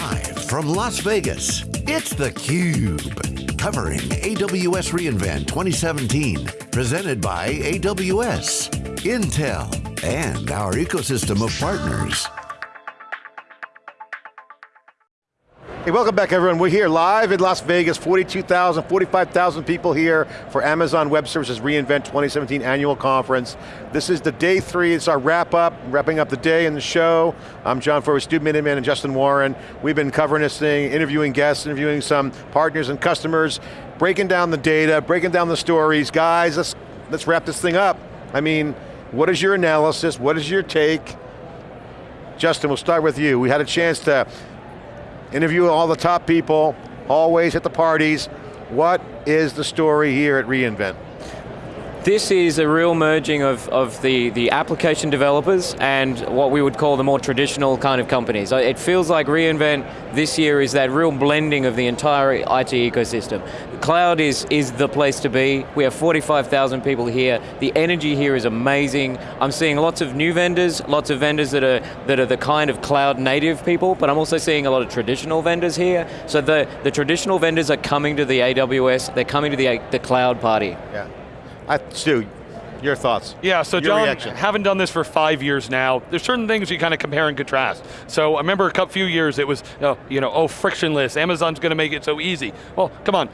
Live from Las Vegas, it's theCUBE. Covering AWS reInvent 2017. Presented by AWS, Intel, and our ecosystem of partners. Hey, welcome back everyone. We're here live in Las Vegas, 42,000, 45,000 people here for Amazon Web Services reInvent 2017 annual conference. This is the day three, it's our wrap up, wrapping up the day and the show. I'm John Furrier, Stu Miniman and Justin Warren. We've been covering this thing, interviewing guests, interviewing some partners and customers, breaking down the data, breaking down the stories. Guys, let's, let's wrap this thing up. I mean, what is your analysis? What is your take? Justin, we'll start with you. We had a chance to interview all the top people, always at the parties. What is the story here at reInvent? This is a real merging of, of the, the application developers and what we would call the more traditional kind of companies. It feels like reInvent this year is that real blending of the entire IT ecosystem. Cloud is, is the place to be. We have 45,000 people here. The energy here is amazing. I'm seeing lots of new vendors, lots of vendors that are, that are the kind of cloud native people, but I'm also seeing a lot of traditional vendors here. So the, the traditional vendors are coming to the AWS, they're coming to the, the cloud party. Yeah. I, Stu, your thoughts? Yeah, so Your John, reaction. having done this for five years now, there's certain things you kind of compare and contrast. So I remember a couple few years it was, you know, you know oh, frictionless, Amazon's going to make it so easy. Well, come on,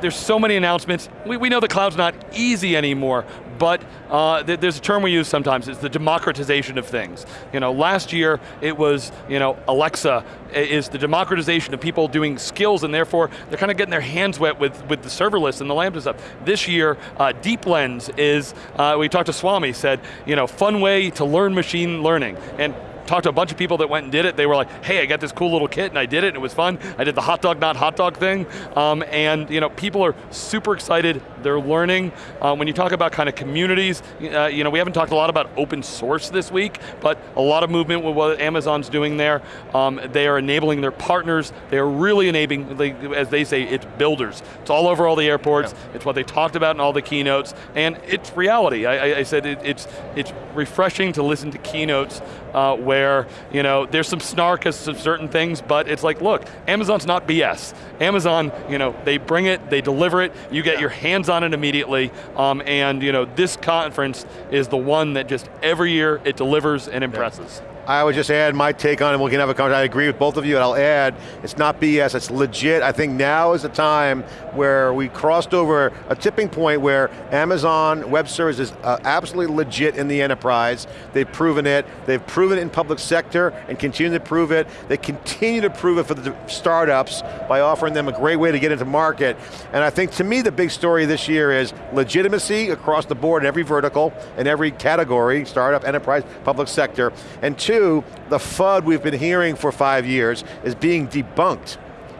there's so many announcements. We, we know the cloud's not easy anymore, but uh, th there's a term we use sometimes, it's the democratization of things. You know, last year it was, you know, Alexa is the democratization of people doing skills and therefore they're kind of getting their hands wet with, with the serverless and the Lambda stuff. This year, uh, DeepLens is, uh, we talked to Swami, said, you know, fun way to learn machine learning. And talked to a bunch of people that went and did it. They were like, hey, I got this cool little kit and I did it and it was fun. I did the hot dog, not hot dog thing. Um, and you know, people are super excited. They're learning. Um, when you talk about kind of communities, uh, you know, we haven't talked a lot about open source this week, but a lot of movement with what Amazon's doing there. Um, they are enabling their partners. They are really enabling, they, as they say, it's builders. It's all over all the airports. Yeah. It's what they talked about in all the keynotes, and it's reality. I, I said it, it's, it's refreshing to listen to keynotes uh, where you know there's some snark as to certain things, but it's like, look, Amazon's not BS. Amazon, you know, they bring it, they deliver it, you get yeah. your hands on it immediately, um, and you know, this conference is the one that just every year it delivers and impresses. Yeah. I would just add my take on it, we can have a conversation. I agree with both of you, and I'll add, it's not BS, it's legit. I think now is the time where we crossed over a tipping point where Amazon Web Services is uh, absolutely legit in the enterprise. They've proven it, they've proven it in public sector and continue to prove it. They continue to prove it for the startups by offering them a great way to get into market. And I think to me the big story this year is legitimacy across the board in every vertical, in every category, startup, enterprise, public sector. And two, two, the FUD we've been hearing for five years is being debunked.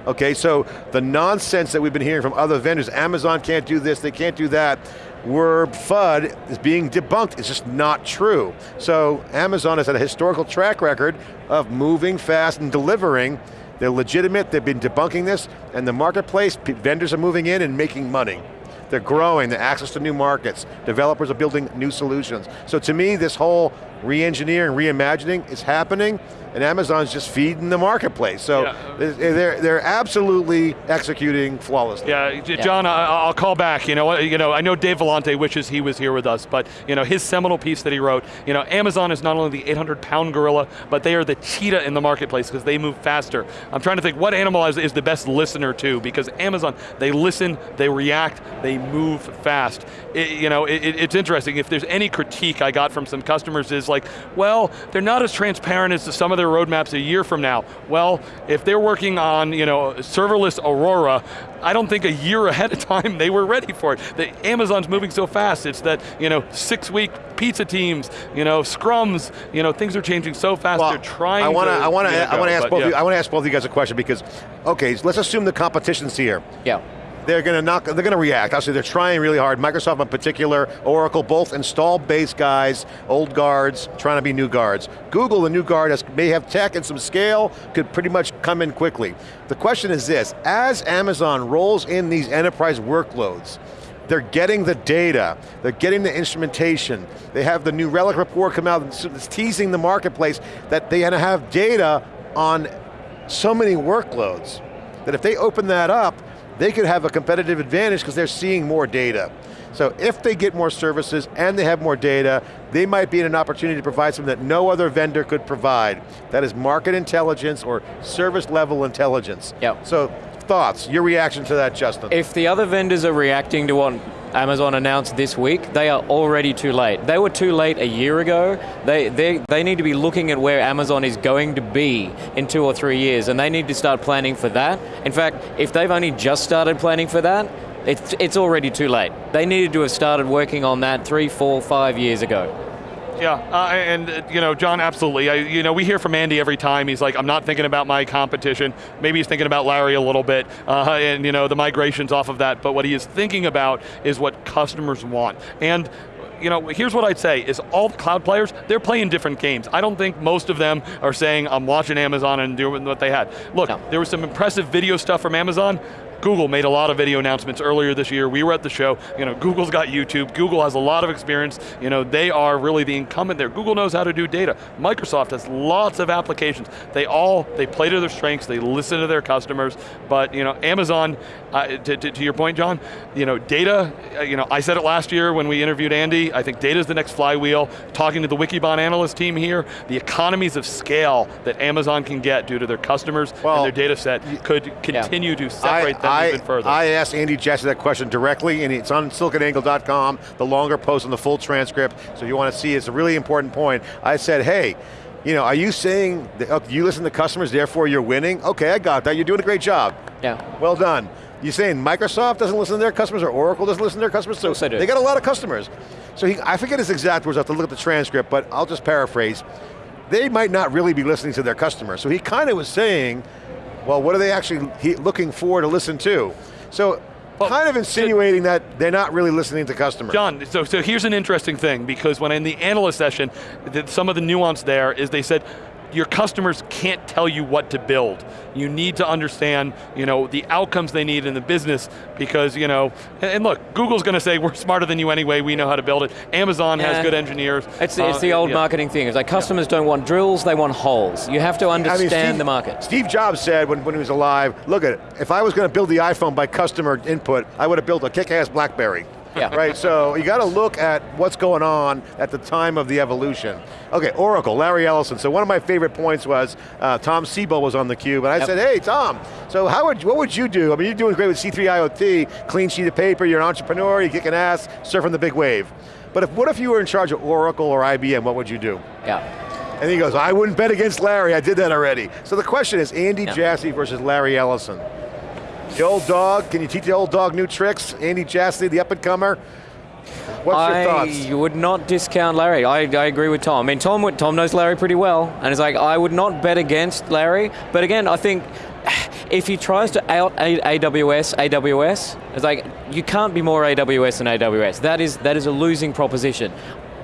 Okay, so the nonsense that we've been hearing from other vendors, Amazon can't do this, they can't do that, where FUD is being debunked, it's just not true. So Amazon has had a historical track record of moving fast and delivering. They're legitimate, they've been debunking this, and the marketplace, vendors are moving in and making money. They're growing, the access to new markets. Developers are building new solutions. So to me, this whole re-engineering, reimagining is happening, and Amazon's just feeding the marketplace. So yeah. they're, they're absolutely executing flawlessly. Yeah, John, yeah. I'll call back. You know, you know, I know Dave Vellante wishes he was here with us, but you know, his seminal piece that he wrote, you know, Amazon is not only the 800 pound gorilla, but they are the cheetah in the marketplace because they move faster. I'm trying to think what animal is the best listener to, because Amazon, they listen, they react, they move fast. It, you know, it, it's interesting, if there's any critique I got from some customers is like, well, they're not as transparent as some of their roadmaps a year from now. Well, if they're working on you know, serverless Aurora, I don't think a year ahead of time they were ready for it. The, Amazon's moving so fast, it's that you know, six week pizza teams, you know, scrums, you know, things are changing so fast, well, they're trying I wanna, to I want to, I want to ask both yeah. you, I want to ask both of you guys a question because, okay, let's assume the competition's here. Yeah they're going to knock, they're going to react. Obviously they're trying really hard. Microsoft in particular, Oracle, both install base guys, old guards, trying to be new guards. Google, the new guard, has, may have tech and some scale, could pretty much come in quickly. The question is this, as Amazon rolls in these enterprise workloads, they're getting the data, they're getting the instrumentation, they have the New Relic report come out that's teasing the marketplace that they have data on so many workloads that if they open that up, they could have a competitive advantage because they're seeing more data. So if they get more services and they have more data, they might be in an opportunity to provide something that no other vendor could provide. That is market intelligence or service level intelligence. Yep. So thoughts, your reaction to that, Justin? If the other vendors are reacting to what Amazon announced this week, they are already too late. They were too late a year ago. They, they, they need to be looking at where Amazon is going to be in two or three years, and they need to start planning for that. In fact, if they've only just started planning for that, it's, it's already too late. They needed to have started working on that three, four, five years ago. Yeah, uh, and uh, you know, John, absolutely. I, you know, we hear from Andy every time. He's like, I'm not thinking about my competition. Maybe he's thinking about Larry a little bit, uh, and you know, the migrations off of that. But what he is thinking about is what customers want. And you know, here's what I'd say, is all the cloud players, they're playing different games. I don't think most of them are saying, I'm watching Amazon and doing what they had. Look, no. there was some impressive video stuff from Amazon, Google made a lot of video announcements earlier this year. We were at the show. You know, Google's got YouTube. Google has a lot of experience. You know, they are really the incumbent there. Google knows how to do data. Microsoft has lots of applications. They all, they play to their strengths, they listen to their customers, but you know, Amazon, uh, to, to, to, your point, John, you know, data, uh, you know, I said it last year when we interviewed Andy, I think data is the next flywheel. Talking to the Wikibon analyst team here, the economies of scale that Amazon can get due to their customers well, and their data set could continue yeah. to separate I, them I, even further. I asked Andy Jassy that question directly, and it's on siliconangle.com, the longer post and the full transcript, so if you want to see, it's a really important point. I said, hey, you know, are you saying that oh, you listen to customers, therefore you're winning? Okay, I got that, you're doing a great job. Yeah. Well done. You saying Microsoft doesn't listen to their customers or Oracle doesn't listen to their customers? So they got a lot of customers. So he, I forget his exact words, I have to look at the transcript, but I'll just paraphrase. They might not really be listening to their customers. So he kind of was saying, well, what are they actually looking for to listen to? So well, kind of insinuating so, that they're not really listening to customers. John, so, so here's an interesting thing, because when in the analyst session, the, some of the nuance there is they said, your customers can't tell you what to build. You need to understand, you know, the outcomes they need in the business because, you know, and, and look, Google's going to say we're smarter than you anyway. We know how to build it. Amazon yeah. has good engineers. It's, the, it's the uh, old yeah. marketing thing. It's like customers yeah. don't want drills; they want holes. You have to understand I mean, Steve, the market. Steve Jobs said when, when he was alive, "Look at it. If I was going to build the iPhone by customer input, I would have built a kick-ass BlackBerry." Yeah. Right, so you got to look at what's going on at the time of the evolution. Okay, Oracle, Larry Ellison. So one of my favorite points was uh, Tom Siebel was on the cube, and I yep. said, hey, Tom, so how would, what would you do? I mean, you're doing great with C3 IoT, clean sheet of paper, you're an entrepreneur, you're kicking ass, surfing the big wave. But if, what if you were in charge of Oracle or IBM, what would you do? Yeah. And he goes, I wouldn't bet against Larry, I did that already. So the question is, Andy yeah. Jassy versus Larry Ellison. The old dog, can you teach the old dog new tricks? Andy Jassy, the up and comer. What's I your thoughts? I would not discount Larry. I, I agree with Tom. I mean, Tom, Tom knows Larry pretty well, and it's like, I would not bet against Larry, but again, I think if he tries to out AWS, AWS, it's like, you can't be more AWS than AWS. That is, that is a losing proposition.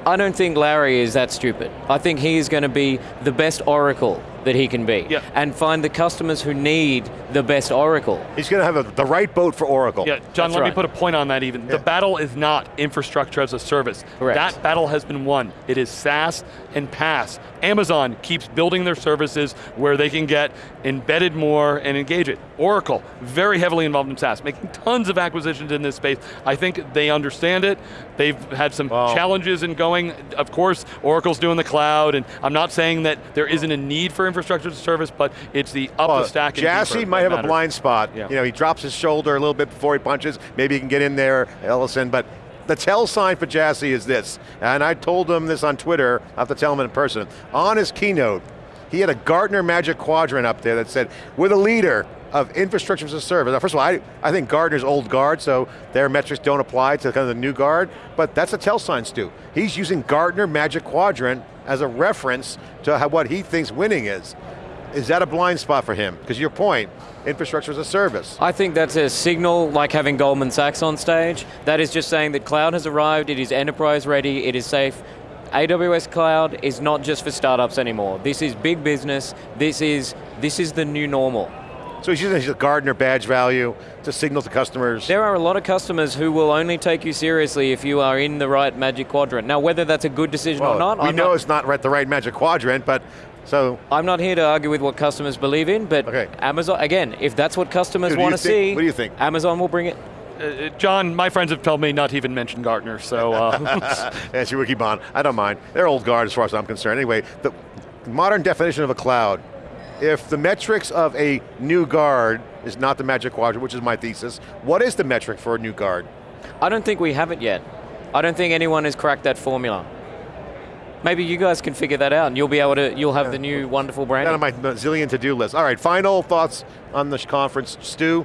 I don't think Larry is that stupid. I think he is going to be the best Oracle that he can be. Yeah. And find the customers who need the best Oracle. He's going to have a, the right boat for Oracle. Yeah, John, That's let right. me put a point on that even. Yeah. The battle is not infrastructure as a service. Correct. That battle has been won. It is SaaS and PaaS. Amazon keeps building their services where they can get embedded more and engage it. Oracle, very heavily involved in SaaS, making tons of acquisitions in this space. I think they understand it. They've had some wow. challenges in going. Of course, Oracle's doing the cloud, and I'm not saying that there isn't a need for infrastructure as a service, but it's the up well, the stack Jassy might have matters. a blind spot. Yeah. You know, he drops his shoulder a little bit before he punches. Maybe he can get in there, Ellison, but the tell sign for Jassy is this, and I told him this on Twitter, I have to tell him in person. On his keynote, he had a Gartner Magic Quadrant up there that said, we're the leader of infrastructure as a service. Now, first of all, I, I think Gartner's old guard, so their metrics don't apply to kind of the new guard, but that's a tell sign, Stu. He's using Gartner Magic Quadrant as a reference to how, what he thinks winning is. Is that a blind spot for him? Because your point, infrastructure as a service. I think that's a signal like having Goldman Sachs on stage. That is just saying that cloud has arrived, it is enterprise ready, it is safe. AWS Cloud is not just for startups anymore. This is big business, this is, this is the new normal. So he's using his Gartner badge value to signal to customers. There are a lot of customers who will only take you seriously if you are in the right magic quadrant. Now whether that's a good decision well, or not, we I'm know not it's not right, the right magic quadrant, but So, I'm not here to argue with what customers believe in, but Okay. Amazon, again, if that's what customers Stu, do want to think- see, what do you think? Amazon will bring it. Uh, John, my friends have told me not to even mention Gartner, so uh, That's your Wikibon. I don't mind. They're old guard as far as I'm concerned. Anyway, the modern definition of a cloud, if the metrics of a new guard is not the magic quadrant, which is my thesis, what is the metric for a new guard? I don't think we have it yet. I don't think anyone has cracked that formula. Maybe you guys can figure that out and you'll be able to, you'll have the new wonderful brand. Down on my zillion to-do list. All right, final thoughts on this conference. Stu,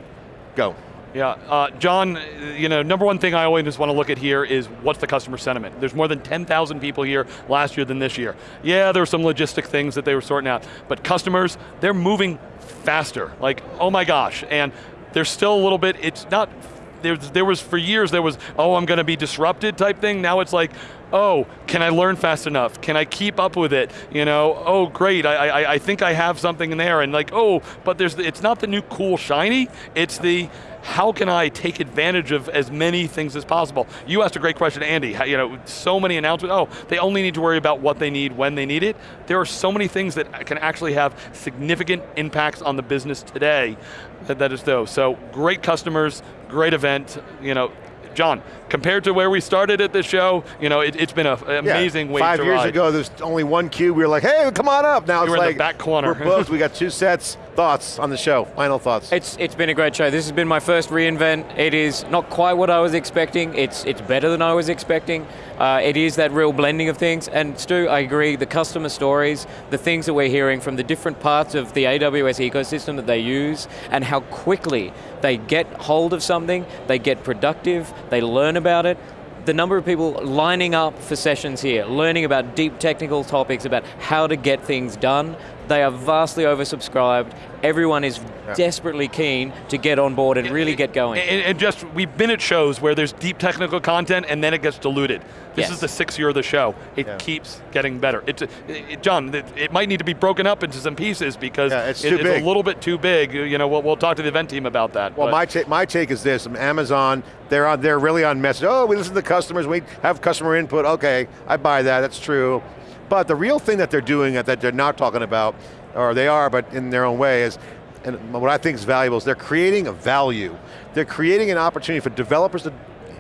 go. Yeah, uh, John, you know, number one thing I always want to look at here is what's the customer sentiment. There's more than 10,000 people here last year than this year. Yeah, there were some logistic things that they were sorting out, but customers, they're moving faster. Like, oh my gosh, and there's still a little bit, it's not, there, there was, for years there was, oh, I'm going to be disrupted type thing. Now it's like, oh, can I learn fast enough? Can I keep up with it? You know, oh great, I, I, I think I have something in there, and like, oh, but there's, it's not the new cool shiny, it's the, how can I take advantage of as many things as possible? You asked a great question, Andy. How, you know, so many announcements. Oh, they only need to worry about what they need when they need it. There are so many things that can actually have significant impacts on the business today. That, that is though. So great customers, great event. You know, John, compared to where we started at the show, you know, it, has been an amazing yeah, way Five years ride. ago, there's only one cube. We were like, hey, come on up. Now You it's were in the like, back corner. we're booked. we got two sets. Thoughts on the show? Final thoughts. It's it's been a great show. This has been my first reInvent. It is not quite what I was expecting. It's it's better than I was expecting. Uh, it is that real blending of things. And Stu, I agree. The customer stories, the things that we're hearing from the different parts of the AWS ecosystem that they use, and how quickly they get hold of something, they get productive, they learn about it the number of people lining up for sessions here, learning about deep technical topics, about how to get things done, they are vastly oversubscribed. Everyone is Yeah. desperately keen to get on board and really get going. And, and just, we've been at shows where there's deep technical content and then it gets diluted. This Yes. is the sixth year of the show. It Yeah. keeps getting better. It's, it, John, it, it might need to be broken up into some pieces because Yeah, it's it- it's a little bit too big. You know, we'll, we'll talk to the event team about that. Well, but- my, ta- my take is this, Amazon, they're, on, they're really on message. Oh, we listen to customers, we have customer input, okay, I buy that, that's true. But the real thing that they're doing that they're not talking about, or they are, but in their own way, is, and what I think is valuable is they're creating a value. They're creating an opportunity for developers to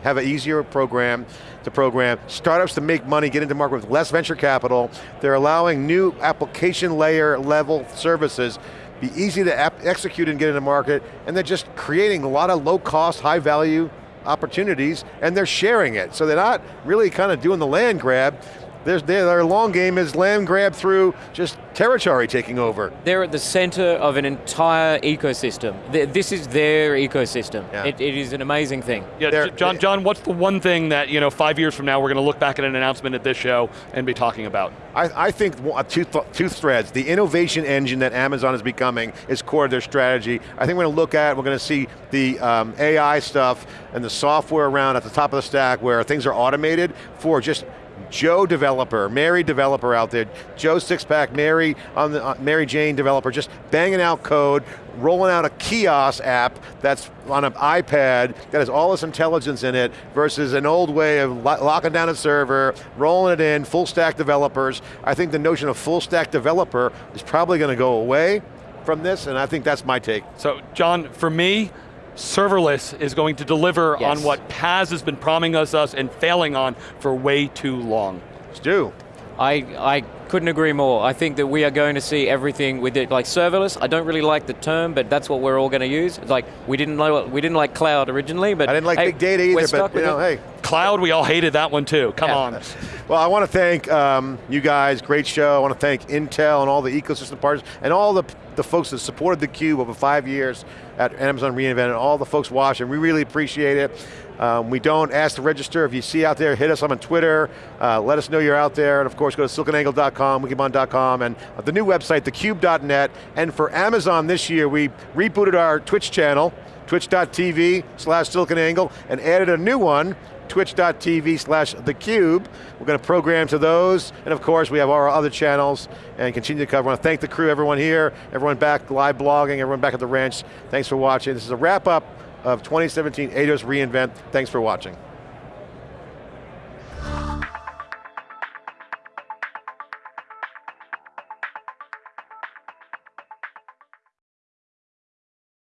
have an easier program to program, startups to make money, get into market with less venture capital. They're allowing new application layer level services be easy to execute and get into market, and they're just creating a lot of low cost, high value opportunities, and they're sharing it. So they're not really kind of doing the land grab, there's, their long game is land grab through just territory taking over. They're at the center of an entire ecosystem. This is their ecosystem. Yeah. It, it is an amazing thing. yeah, they're- J- John, John, what's the one thing that, you know, five years from now we're going to look back at an announcement at this show and be talking about? I, I think two, th two threads, the innovation engine that Amazon is becoming is core to their strategy. I think we're going to look at, we're going to see the um, AI stuff and the software around at the top of the stack where things are automated for just Joe developer, Mary developer out there, Joe Sixpack, Mary on the uh, Mary Jane developer, just banging out code, rolling out a kiosk app that's on an iPad that has all this intelligence in it versus an old way of lo locking down a server, rolling it in, full stack developers. I think the notion of full stack developer is probably going to go away from this, and I think that's my take. So, John, for me, serverless is going to deliver Yes. on what PaaS has been promising us, us and failing on for way too long. Stu, I, I couldn't agree more. I think that we are going to see everything with it, like serverless. I don't really like the term, but that's what we're all going to use. It's like we didn't know we didn't like cloud originally, but I didn't like hey, big data we're either, stuck but you know, it. hey, Cloud, we all hated that one too. Come Yeah. on. Well, I want to thank um, you guys, great show. I want to thank Intel and all the ecosystem partners and all the, the folks that supported theCUBE over five years at Amazon reInvent and all the folks watching. We really appreciate it. Um, we don't ask to register. If you see out there, hit us on Twitter. Uh, let us know you're out there. And of course, go to siliconangle.com, wikibon.com, and the new website, thecube.net. And for Amazon this year, we rebooted our Twitch channel, twitch.tv slash siliconangle, and added a new one, twitch.tv slash theCUBE. We're going to program to those, and of course we have our other channels and continue to cover. I want to thank the crew, everyone here, everyone back live blogging, everyone back at the ranch. Thanks for watching. This is a wrap up of 2017 AWS reInvent. Thanks for watching.